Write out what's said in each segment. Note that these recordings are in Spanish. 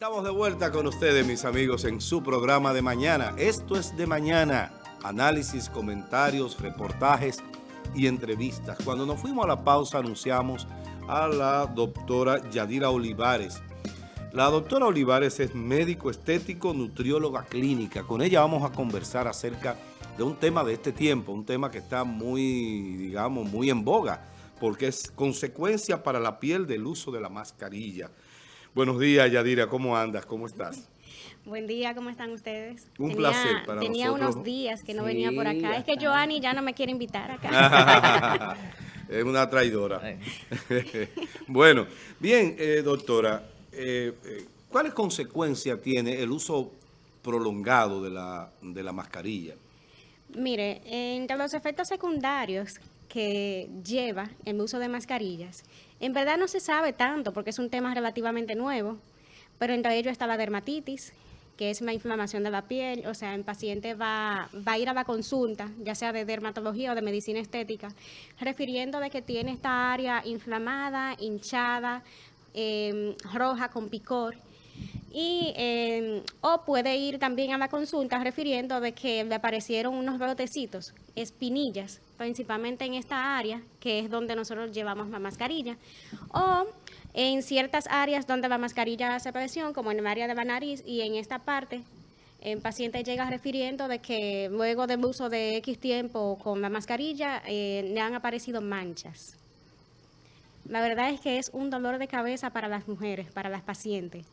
Estamos de vuelta con ustedes, mis amigos, en su programa de mañana. Esto es de mañana. Análisis, comentarios, reportajes y entrevistas. Cuando nos fuimos a la pausa anunciamos a la doctora Yadira Olivares. La doctora Olivares es médico estético, nutrióloga clínica. Con ella vamos a conversar acerca de un tema de este tiempo, un tema que está muy, digamos, muy en boga, porque es consecuencia para la piel del uso de la mascarilla. Buenos días, Yadira. ¿Cómo andas? ¿Cómo estás? Buen día, ¿cómo están ustedes? Un placer para Tenía unos días que no venía por acá. Es que Joanny ya no me quiere invitar acá. es una traidora. bueno, bien, eh, doctora, eh, eh, ¿cuáles consecuencias tiene el uso prolongado de la, de la mascarilla? Mire, entre los efectos secundarios que lleva el uso de mascarillas. En verdad no se sabe tanto porque es un tema relativamente nuevo, pero entre ellos está la dermatitis, que es la inflamación de la piel, o sea, el paciente va, va a ir a la consulta, ya sea de dermatología o de medicina estética, refiriendo de que tiene esta área inflamada, hinchada, em, roja con picor, y, em, o puede ir también a la consulta refiriendo de que le aparecieron unos brotecitos, espinillas, principalmente en esta área, que es donde nosotros llevamos la mascarilla, o en ciertas áreas donde la mascarilla hace presión, como en el área de la nariz y en esta parte, el paciente llega refiriendo de que luego del uso de X tiempo con la mascarilla eh, le han aparecido manchas. La verdad es que es un dolor de cabeza para las mujeres, para las pacientes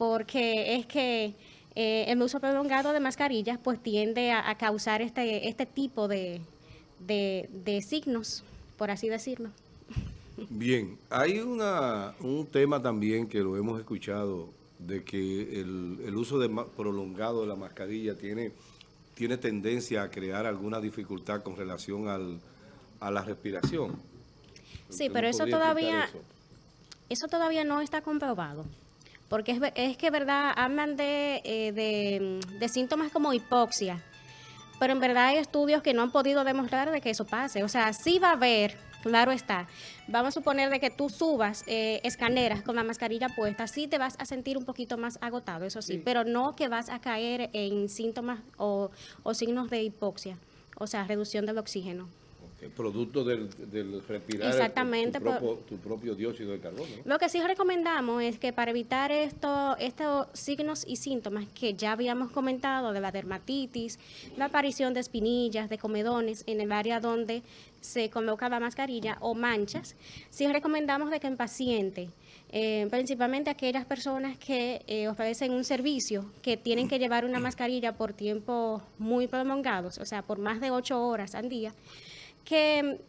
porque es que eh, el uso prolongado de mascarillas pues tiende a, causar este, este tipo de, signos, por así decirlo. Bien, hay una, un tema también que lo hemos escuchado, de que el, uso de, prolongado de la mascarilla tiene, tiene tendencia a crear alguna dificultad con relación al, a la respiración. Sí, pero eso todavía, eso todavía no está comprobado porque es, es que, ¿verdad? Hablan eh, de, de, síntomas como hipoxia, pero en verdad hay estudios que no han podido demostrar de que eso pase. O sea, sí va a haber, claro está. Vamos a suponer de que tú subas eh, escaneras con la mascarilla puesta, sí te vas a sentir un poquito más agotado, eso sí, pero no que vas a caer en síntomas o, o signos de hipoxia, o sea, reducción del oxígeno producto del, respirar Exactamente, tu, propio dióxido de carbono. Lo que sí recomendamos es que para evitar esto, estos signos y síntomas que ya habíamos comentado de la dermatitis, la aparición de espinillas, de comedones en el área donde se coloca la mascarilla o manchas, sí recomendamos de que en paciente, eh, principalmente aquellas personas que eh, ofrecen un servicio que tienen que llevar una mascarilla por tiempos muy prolongados, o sea, por más de ocho horas al día, que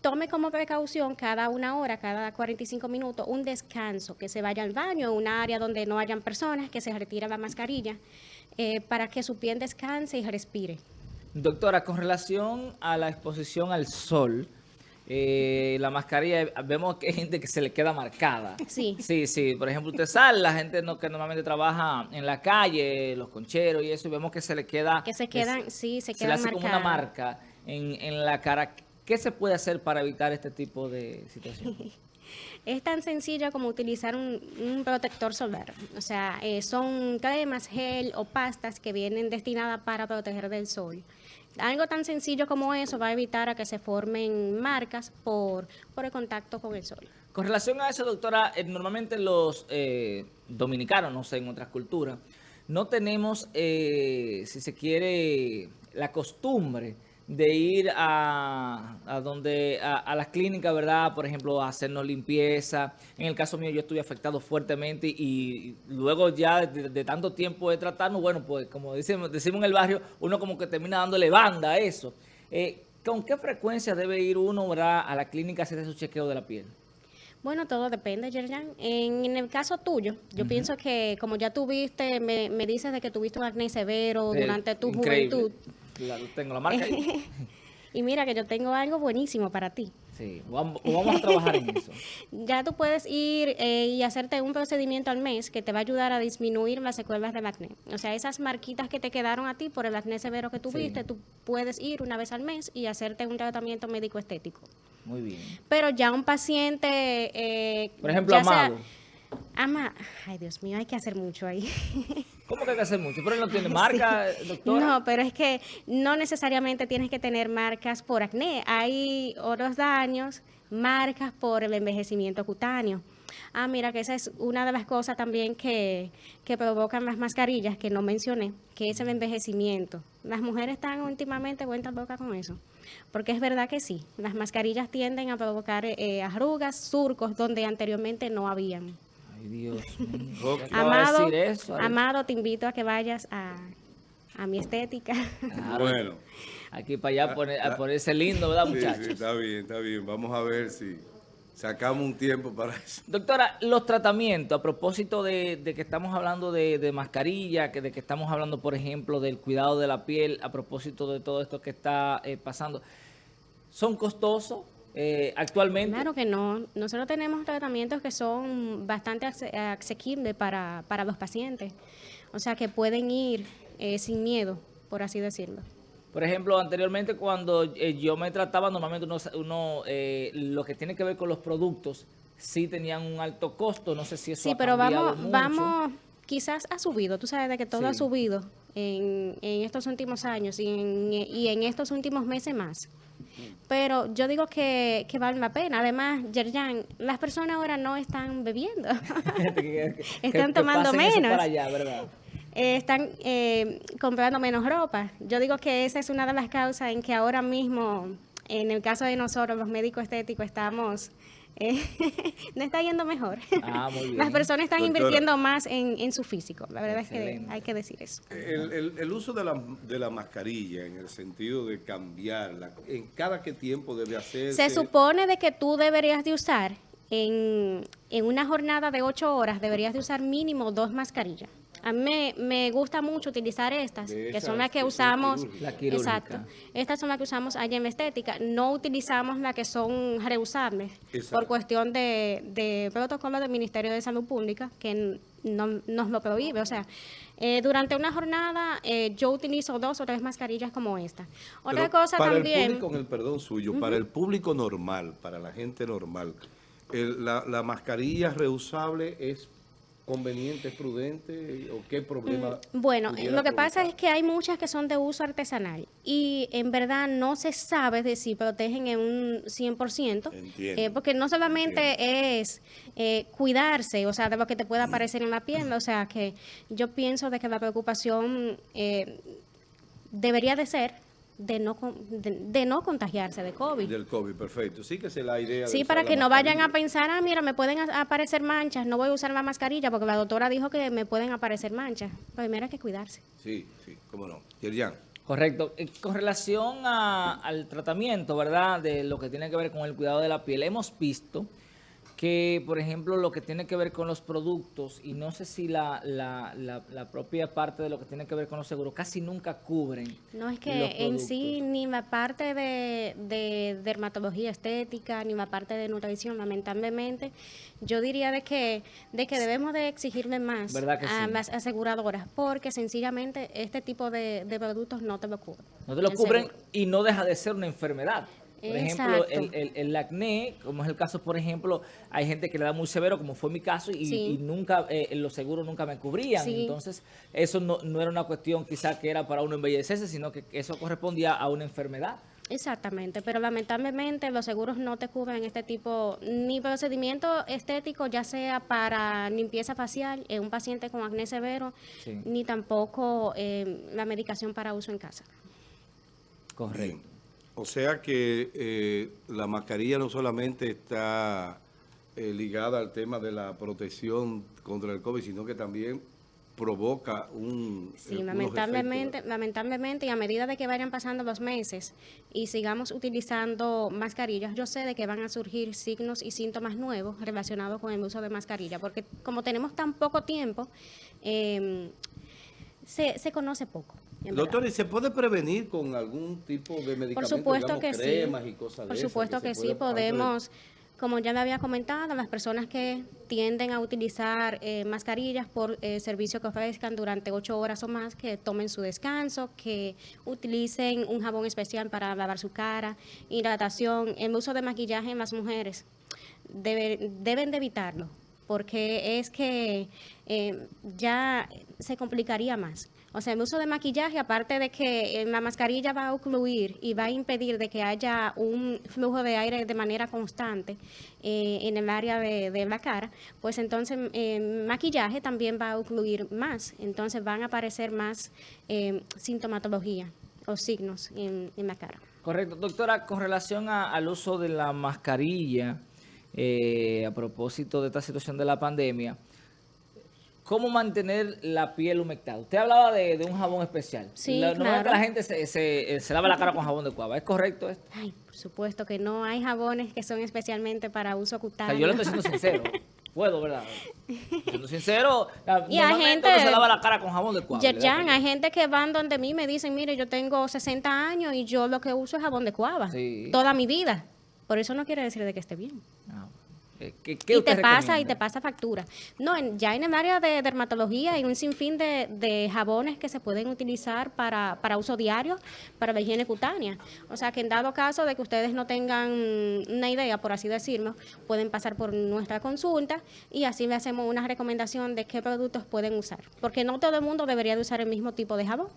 tome como precaución cada una hora, cada 45 minutos, un descanso, que se vaya al baño, un área donde no hayan personas, que se retire la mascarilla, eh, para que su piel descanse y respire. Doctora, con relación a la exposición al sol, eh, la mascarilla, vemos que hay gente que se le queda marcada. Sí. Sí, sí. Por ejemplo, usted sale, la gente no, que normalmente trabaja en la calle, los concheros y eso, y vemos que se le queda... Que se quedan, sí, se quedan Se le hace como una marca en, la cara. ¿Qué se puede hacer para evitar este tipo de situaciones? Es tan sencillo como utilizar un, protector solar. O sea, eh, son cremas, gel o pastas que vienen destinadas para proteger del sol. Algo tan sencillo como eso va a evitar a que se formen marcas por, por el contacto con el sol. Con relación a eso, doctora, eh, normalmente los eh, dominicanos, no sé, en otras culturas, no tenemos, si se quiere, la costumbre de ir a, a donde a, las clínicas, ¿verdad? Por ejemplo, a hacernos limpieza. En el caso mío yo estuve afectado fuertemente y, luego ya de, tanto tiempo de tratarnos, bueno, pues como decimos, decimos en el barrio, uno como que termina dándole banda a eso. Eh, ¿Con qué frecuencia debe ir uno, ¿verdad? a la clínica a hacer su chequeo de la piel? Bueno, todo depende, Yerjan. En, el caso tuyo, yo pienso que como ya tuviste, me, me dices de que tuviste un acné severo durante tu juventud, tengo la marca ahí. y mira que yo tengo algo buenísimo para ti. Sí, vamos, vamos a trabajar en eso. Ya tú puedes ir eh, y hacerte un procedimiento al mes que te va a ayudar a disminuir las secuelas del acné. O sea, esas marquitas que te quedaron a ti por el acné severo que tuviste, tú puedes ir una vez al mes y hacerte un tratamiento médico estético. Muy bien. Pero ya un paciente... Eh, por ejemplo, Amado. Ama, ay Dios mío, hay que hacer mucho ahí. ¿Cómo que hay que hacer mucho? ¿Pero él no tiene marca, doctora? No, pero es que no necesariamente tienes que tener marcas por acné. Hay otros daños, marcas por el envejecimiento cutáneo. Ah, mira, que esa es una de las cosas también que, que provocan las mascarillas, que no mencioné, que es el envejecimiento. Las mujeres están últimamente vueltas boca con eso. Porque es verdad que sí, las mascarillas tienden a provocar eh, arrugas, surcos, donde anteriormente no habían. Ay, Dios mío. Amado, Amado, te invito a que vayas a, mi estética. bueno. Aquí para allá poner, a ponerse lindo, ¿verdad, muchachos? Sí, está bien, está bien. Vamos a ver si sacamos un tiempo para eso. Doctora, los tratamientos, a propósito de, que estamos hablando de, mascarilla, que de que estamos hablando, por ejemplo, del cuidado de la piel, a propósito de todo esto que está eh, pasando, ¿son costosos? Eh, actualmente? Claro que no. Nosotros tenemos tratamientos que son bastante asequibles para, para los pacientes. O sea, que pueden ir eh, sin miedo, por así decirlo. Por ejemplo, anteriormente cuando eh, yo me trataba, normalmente uno, lo que tiene que ver con los productos, sí tenían un alto costo. No sé si eso sí, pero vamos, vamos, quizás ha subido. Tú sabes de que todo ha subido en, en, estos últimos años y en, y en estos últimos meses más. Pero yo digo que, que vale la pena. Además, Yerjan, las personas ahora no están bebiendo. están tomando menos. Eh, están eh, comprando menos ropa. Yo digo que esa es una de las causas en que ahora mismo, en el caso de nosotros, los médicos estéticos, estamos eh, no está yendo mejor. Ah, Las personas están invirtiendo más en, su físico. La verdad es que hay que decir eso. El, uso de la, de la, mascarilla en el sentido de cambiarla, ¿en cada qué tiempo debe hacerse? Se supone de que tú deberías de usar en, en una jornada de ocho horas, deberías de usar mínimo dos mascarillas. A mí me, gusta mucho utilizar estas, que son las que usamos, exacto, estas son las que usamos allá en estética. No utilizamos las que son reusables por cuestión de, de protocolo del Ministerio de Salud Pública, que no, nos lo prohíbe. O sea, eh, durante una jornada eh, yo utilizo dos o tres mascarillas como esta. Otra cosa para también... el público, el perdón suyo, para el público normal, para la gente normal, la, la mascarilla reusable es conveniente, prudente o qué problema? Mm, bueno, lo que pasa es que hay muchas que son de uso artesanal y en verdad no se sabe de si protegen en un 100%, eh, porque no solamente es eh, cuidarse, o sea, de lo que te pueda aparecer en la piel, o sea, que yo pienso de que la preocupación eh, debería de ser de no, de, no contagiarse de COVID. Del COVID, perfecto. Sí, que es la idea. Sí, para que no vayan a pensar, ah, mira, me pueden aparecer manchas, no voy a usar la mascarilla porque la doctora dijo que me pueden aparecer manchas. Primero hay que cuidarse. Sí, sí, cómo no. Yerjan. Correcto. Eh, con relación al tratamiento, ¿verdad? De lo que tiene que ver con el cuidado de la piel, hemos visto que, por ejemplo, lo que tiene que ver con los productos, y no sé si la, la, la, propia parte de lo que tiene que ver con los seguros, casi nunca cubren No, es que en sí, ni la parte de, de, dermatología estética, ni la parte de nutrición, lamentablemente, yo diría de que, de que debemos de exigirle más a las aseguradoras, porque sencillamente este tipo de, de productos no te lo cubren. No te lo cubren y no deja de ser una enfermedad. Por ejemplo, el, el, acné, como es el caso, por ejemplo, hay gente que le da muy severo, como fue mi caso, y, nunca, eh, los seguros nunca me cubrían. Entonces, eso no, no, era una cuestión quizá que era para uno embellecerse, sino que eso correspondía a una enfermedad. Exactamente, pero lamentablemente los seguros no te cubren este tipo, ni procedimiento estético, ya sea para limpieza facial en un paciente con acné severo, ni tampoco eh, la medicación para uso en casa. Correcto. O sea que eh, la mascarilla no solamente está eh, ligada al tema de la protección contra el COVID, sino que también provoca un... Sí, lamentablemente, lamentablemente, y a medida de que vayan pasando los meses y sigamos utilizando mascarillas, yo sé de que van a surgir signos y síntomas nuevos relacionados con el uso de mascarilla, porque como tenemos tan poco tiempo, eh, se, se conoce poco. Doctor, ¿y se puede prevenir con algún tipo de medicamento, Por supuesto que cremas sí. y cosas Por supuesto que, sí, podemos, como ya le había comentado, las personas que tienden a utilizar eh, mascarillas por eh, servicio que ofrezcan durante ocho horas o más, que tomen su descanso, que utilicen un jabón especial para lavar su cara, hidratación, el uso de maquillaje en las mujeres, deben de evitarlo porque es que eh, ya se complicaría más. O sea, el uso de maquillaje, aparte de que la mascarilla va a ocluir y va a impedir de que haya un flujo de aire de manera constante eh, en el área de, la cara, pues entonces el maquillaje también va a ocluir más. Entonces van a aparecer más sintomatología o signos en, la cara. Correcto. Doctora, con relación al uso de la mascarilla, eh, a propósito de esta situación de la pandemia, ¿cómo mantener la piel humectada? Usted hablaba de, un jabón especial. Sí, la, claro. que la gente se, se, lava la cara con jabón de cuava. ¿Es correcto esto? Ay, por supuesto que no. Hay jabones que son especialmente para uso cutáneo. yo le estoy siendo sincero. Puedo, ¿verdad? Siendo sincero, y hay gente, se lava la cara con jabón de cuava. Yerjan, hay gente que van donde mí me dicen, mire, yo tengo 60 años y yo lo que uso es jabón de cuava. Toda mi vida. Por eso no quiere decir de que esté bien. Ah, ¿Qué, y te pasa y te pasa factura. No, ya en el área de dermatología hay un sinfín de, jabones que se pueden utilizar para, para, uso diario, para la higiene cutánea. O sea que en dado caso de que ustedes no tengan una idea, por así decirlo, pueden pasar por nuestra consulta y así le hacemos una recomendación de qué productos pueden usar. Porque no todo el mundo debería de usar el mismo tipo de jabón.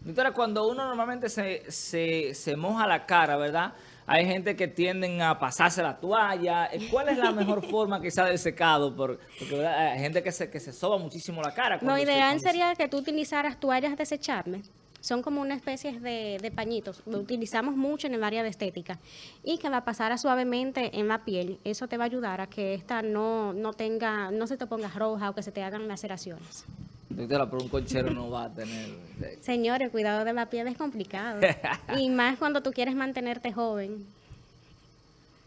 Doctora, cuando uno normalmente se, se, se moja la cara, ¿verdad?, hay gente que tienden a pasarse la toalla. Eh, ¿Cuál es la mejor forma quizá del secado? porque hay gente que se, que se soba muchísimo la cara. Lo ideal sería que tú utilizaras toallas desechables. Son como una especie de, pañitos. Lo utilizamos mucho en el área de estética. Y que la pasara suavemente en la piel. Eso te va a ayudar a que esta no, no tenga, no se te ponga roja o que se te hagan laceraciones. Doctora, pero un conchero no va a tener... Señores, cuidado de la piel es complicado. y más cuando tú quieres mantenerte joven.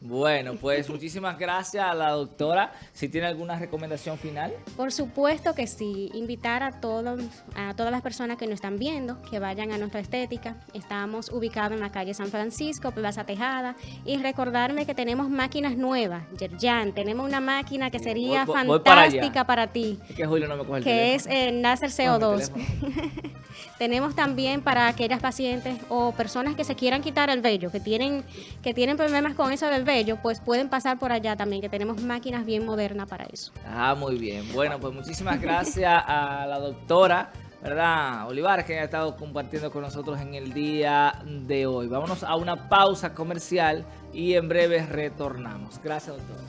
Bueno, pues muchísimas gracias a la doctora. Si tiene alguna recomendación final. Por supuesto que sí. Invitar a todos, a todas las personas que nos están viendo que vayan a nuestra estética. Estamos ubicados en la calle San Francisco, Plaza Tejada. Y recordarme que tenemos máquinas nuevas. Yerjan, tenemos una máquina que sería fantástica para, ti. Es que Julio no me coge el Que es el Nasser CO2. tenemos también para aquellas pacientes o personas que se quieran quitar el vello, que tienen, que tienen problemas con eso del vello ellos, pues pueden pasar por allá también, que tenemos máquinas bien modernas para eso. Ah, muy bien. Bueno, pues muchísimas gracias a la doctora, ¿verdad? Olivares, que ha estado compartiendo con nosotros en el día de hoy. Vámonos a una pausa comercial y en breve retornamos. Gracias, doctora.